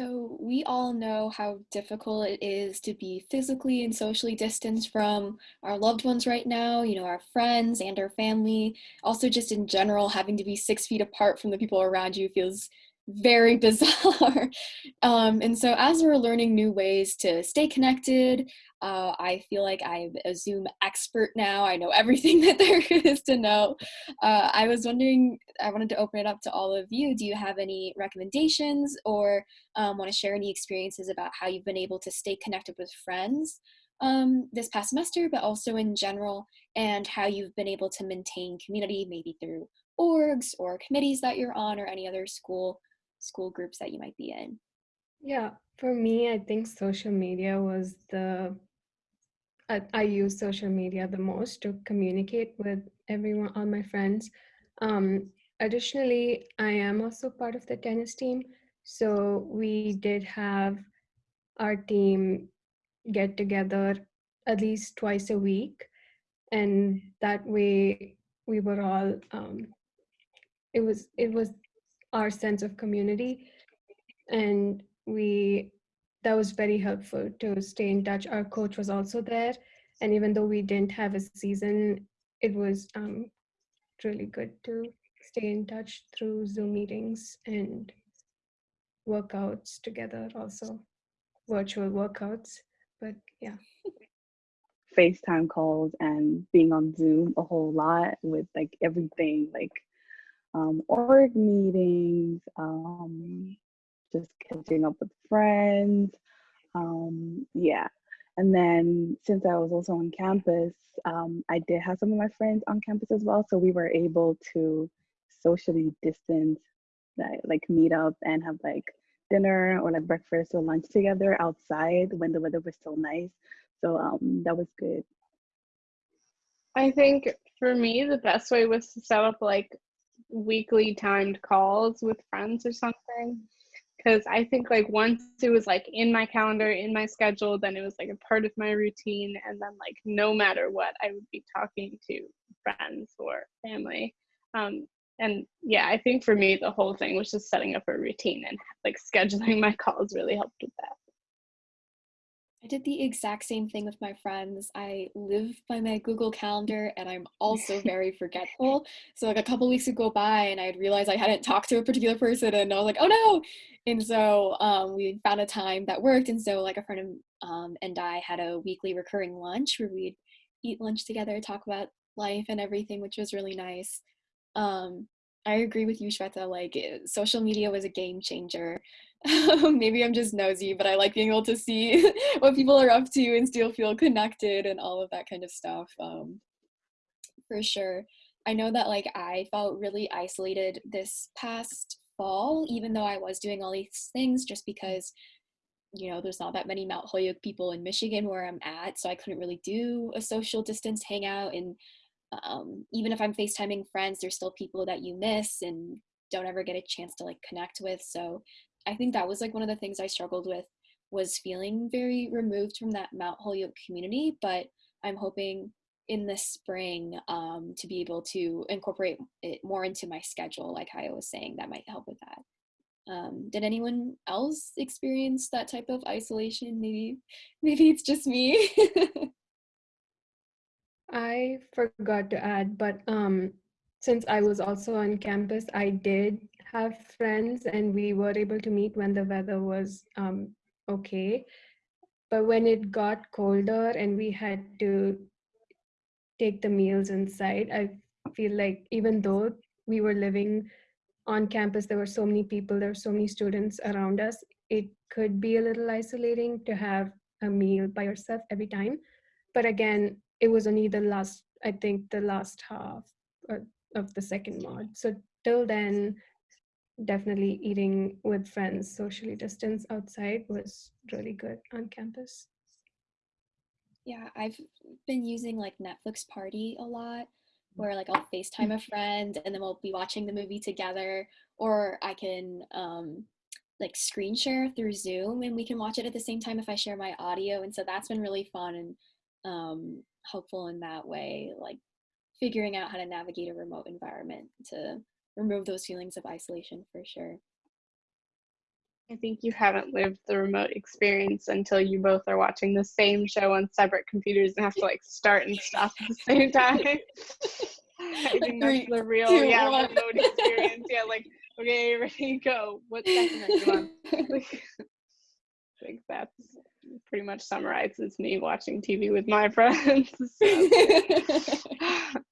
So, we all know how difficult it is to be physically and socially distanced from our loved ones right now, you know, our friends and our family. Also, just in general, having to be six feet apart from the people around you feels very bizarre. um, and so, as we're learning new ways to stay connected, uh, I feel like I'm a Zoom expert now. I know everything that there is to know. Uh, I was wondering, I wanted to open it up to all of you. Do you have any recommendations or um, want to share any experiences about how you've been able to stay connected with friends um, this past semester, but also in general, and how you've been able to maintain community maybe through orgs or committees that you're on or any other school school groups that you might be in? Yeah, for me, I think social media was the I, I use social media the most to communicate with everyone, all my friends. Um, additionally, I am also part of the tennis team. So we did have our team get together at least twice a week. And that way we were all, um, it was, it was our sense of community. And we that was very helpful to stay in touch. Our coach was also there. And even though we didn't have a season, it was um, really good to stay in touch through Zoom meetings and workouts together, also virtual workouts. But yeah. FaceTime calls and being on Zoom a whole lot with like everything like um, org meetings, um, just catching up with friends. Um, yeah. And then since I was also on campus, um, I did have some of my friends on campus as well. So we were able to socially distance, like, like meet up and have like dinner or like breakfast or lunch together outside when the weather was still nice. So um, that was good. I think for me, the best way was to set up like weekly timed calls with friends or something because I think like once it was like in my calendar, in my schedule, then it was like a part of my routine. And then like no matter what, I would be talking to friends or family. Um, and yeah, I think for me, the whole thing was just setting up a routine and like scheduling my calls really helped with that. I did the exact same thing with my friends. I live by my Google Calendar and I'm also very forgetful. So like a couple weeks would go by and I'd realize I hadn't talked to a particular person and I was like, oh no. And so um, we found a time that worked. And so like a friend of, um, and I had a weekly recurring lunch where we'd eat lunch together, talk about life and everything, which was really nice. Um, I agree with you, Shweta. Like social media was a game changer. maybe I'm just nosy, but I like being able to see what people are up to and still feel connected and all of that kind of stuff. Um, for sure. I know that like I felt really isolated this past fall, even though I was doing all these things just because, you know, there's not that many Mount Holyoke people in Michigan where I'm at. So I couldn't really do a social distance hangout. And um, even if I'm FaceTiming friends, there's still people that you miss and don't ever get a chance to like connect with. So I think that was like one of the things I struggled with was feeling very removed from that Mount Holyoke community. But I'm hoping in the spring um, to be able to incorporate it more into my schedule, like I was saying, that might help with that. Um, did anyone else experience that type of isolation? Maybe, maybe it's just me. I forgot to add, but um, since I was also on campus, I did have friends and we were able to meet when the weather was um, okay. But when it got colder and we had to take the meals inside, I feel like even though we were living on campus, there were so many people, there were so many students around us, it could be a little isolating to have a meal by yourself every time. But again, it was only the last, I think the last half of the second mod. So till then, definitely eating with friends socially distance outside was really good on campus. Yeah, I've been using like Netflix Party a lot where like I'll FaceTime a friend and then we'll be watching the movie together or I can um like screen share through Zoom and we can watch it at the same time if I share my audio and so that's been really fun and um helpful in that way like figuring out how to navigate a remote environment to remove those feelings of isolation for sure. I think you haven't lived the remote experience until you both are watching the same show on separate computers and have to like start and stop at the same time. I think that's the real two, yeah one. remote experience. Yeah, like okay, ready, go. What second are you on? Like, I think that's pretty much summarizes me watching TV with my friends.